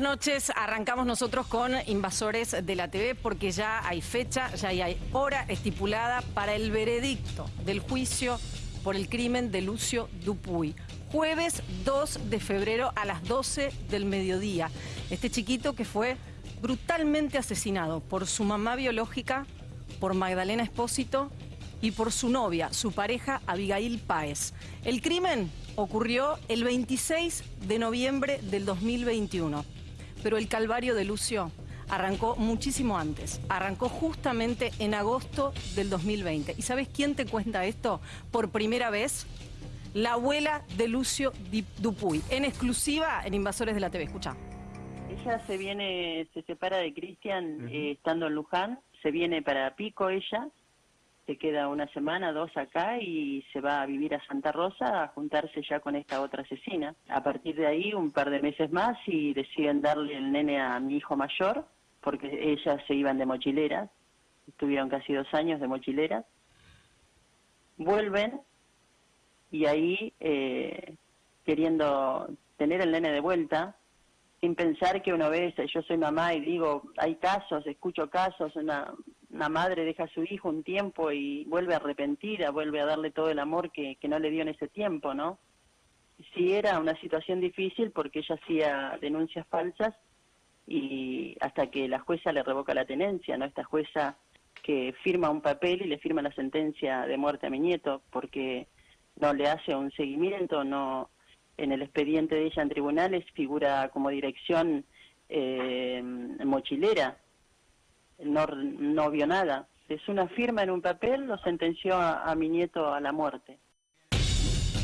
Noches, arrancamos nosotros con Invasores de la TV porque ya hay fecha, ya hay hora estipulada para el veredicto del juicio por el crimen de Lucio Dupuy. Jueves 2 de febrero a las 12 del mediodía. Este chiquito que fue brutalmente asesinado por su mamá biológica, por Magdalena Espósito y por su novia, su pareja Abigail Páez. El crimen ocurrió el 26 de noviembre del 2021 pero el calvario de Lucio arrancó muchísimo antes. Arrancó justamente en agosto del 2020. ¿Y sabes quién te cuenta esto por primera vez? La abuela de Lucio Dupuy, en exclusiva en Invasores de la TV. Escucha. Ella se viene, se separa de Cristian eh, estando en Luján, se viene para Pico ella, se queda una semana, dos acá y se va a vivir a Santa Rosa a juntarse ya con esta otra asesina. A partir de ahí, un par de meses más y deciden darle el nene a mi hijo mayor, porque ellas se iban de mochileras, estuvieron casi dos años de mochileras. Vuelven y ahí, eh, queriendo tener el nene de vuelta, sin pensar que una vez yo soy mamá y digo, hay casos, escucho casos, una, una madre deja a su hijo un tiempo y vuelve arrepentida, vuelve a darle todo el amor que, que no le dio en ese tiempo, ¿no? Sí era una situación difícil porque ella hacía denuncias falsas y hasta que la jueza le revoca la tenencia, ¿no? Esta jueza que firma un papel y le firma la sentencia de muerte a mi nieto porque no le hace un seguimiento, no en el expediente de ella en tribunales figura como dirección eh, mochilera, no, no vio nada. Es una firma en un papel, lo sentenció a, a mi nieto a la muerte.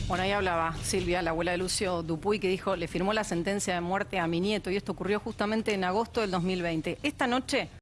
Bueno, ahí hablaba Silvia, la abuela de Lucio Dupuy, que dijo, le firmó la sentencia de muerte a mi nieto y esto ocurrió justamente en agosto del 2020. Esta noche